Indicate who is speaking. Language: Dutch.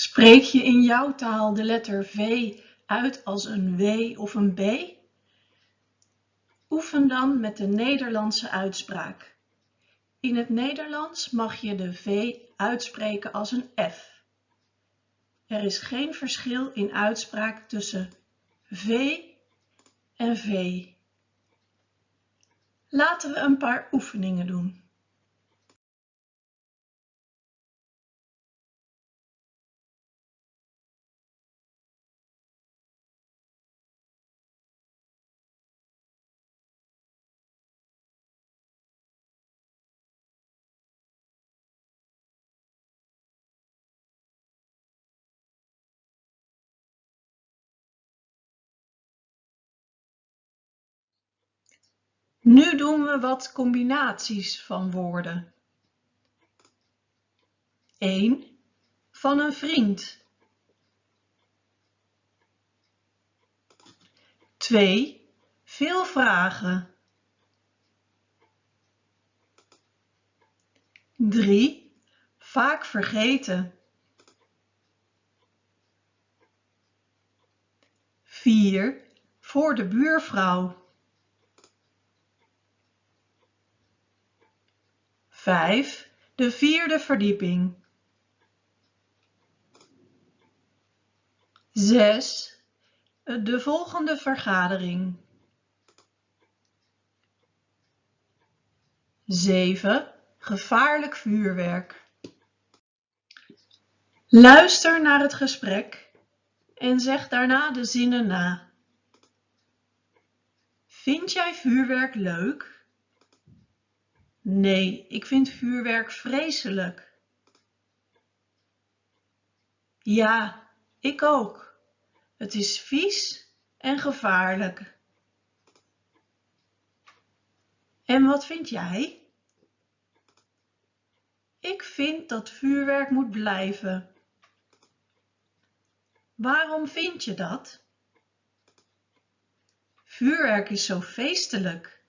Speaker 1: Spreek je in jouw taal de letter V uit als een W of een B? Oefen dan met de Nederlandse uitspraak. In het Nederlands mag je de V uitspreken als een F. Er is geen verschil in uitspraak tussen V en V. Laten we een paar oefeningen doen. Nu doen we wat combinaties van woorden. 1. Van een vriend. 2. Veel vragen. 3. Vaak vergeten. 4. Voor de buurvrouw. 5. De vierde verdieping. 6. De volgende vergadering. 7. Gevaarlijk vuurwerk. Luister naar het gesprek en zeg daarna de zinnen na. Vind jij vuurwerk leuk? Nee, ik vind vuurwerk vreselijk. Ja, ik ook. Het is vies en gevaarlijk. En wat vind jij? Ik vind dat vuurwerk moet blijven. Waarom vind je dat? Vuurwerk is zo feestelijk.